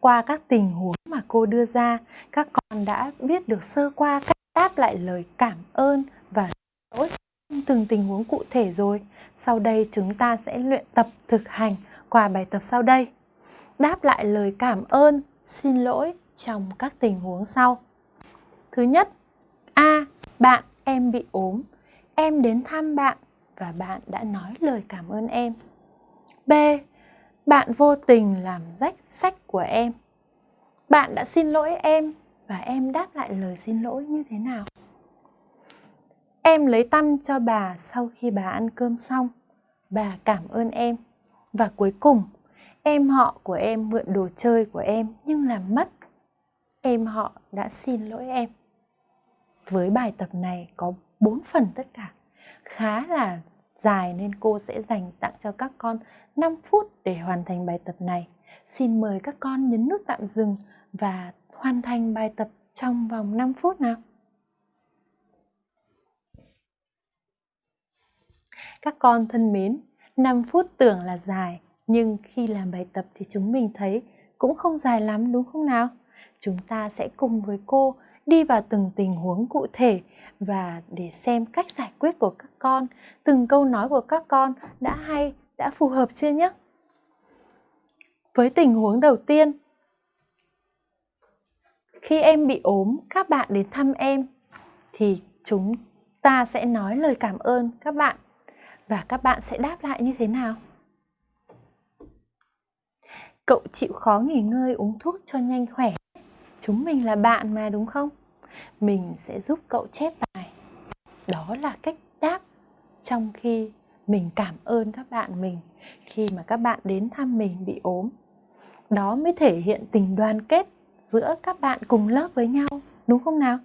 qua các tình huống mà cô đưa ra, các con đã biết được sơ qua cách đáp lại lời cảm ơn và lỗi trong từng tình huống cụ thể rồi. Sau đây chúng ta sẽ luyện tập thực hành qua bài tập sau đây. Đáp lại lời cảm ơn, xin lỗi trong các tình huống sau. Thứ nhất, A. Bạn em bị ốm. Em đến thăm bạn và bạn đã nói lời cảm ơn em. B. Bạn vô tình làm rách sách của em. Bạn đã xin lỗi em và em đáp lại lời xin lỗi như thế nào? Em lấy tăm cho bà sau khi bà ăn cơm xong. Bà cảm ơn em. Và cuối cùng, em họ của em mượn đồ chơi của em nhưng làm mất. Em họ đã xin lỗi em. Với bài tập này có 4 phần tất cả. Khá là dài nên cô sẽ dành tặng cho các con 5 phút để hoàn thành bài tập này. Xin mời các con nhấn nút tạm dừng và hoàn thành bài tập trong vòng 5 phút nào. Các con thân mến, 5 phút tưởng là dài, nhưng khi làm bài tập thì chúng mình thấy cũng không dài lắm đúng không nào? Chúng ta sẽ cùng với cô đi vào từng tình huống cụ thể và để xem cách giải quyết của các con, từng câu nói của các con đã hay, đã phù hợp chưa nhé? Với tình huống đầu tiên, khi em bị ốm, các bạn đến thăm em thì chúng ta sẽ nói lời cảm ơn các bạn và các bạn sẽ đáp lại như thế nào? Cậu chịu khó nghỉ ngơi uống thuốc cho nhanh khỏe. Chúng mình là bạn mà đúng không? Mình sẽ giúp cậu chép bài. Đó là cách đáp trong khi mình cảm ơn các bạn mình khi mà các bạn đến thăm mình bị ốm. Đó mới thể hiện tình đoàn kết giữa các bạn cùng lớp với nhau, đúng không nào?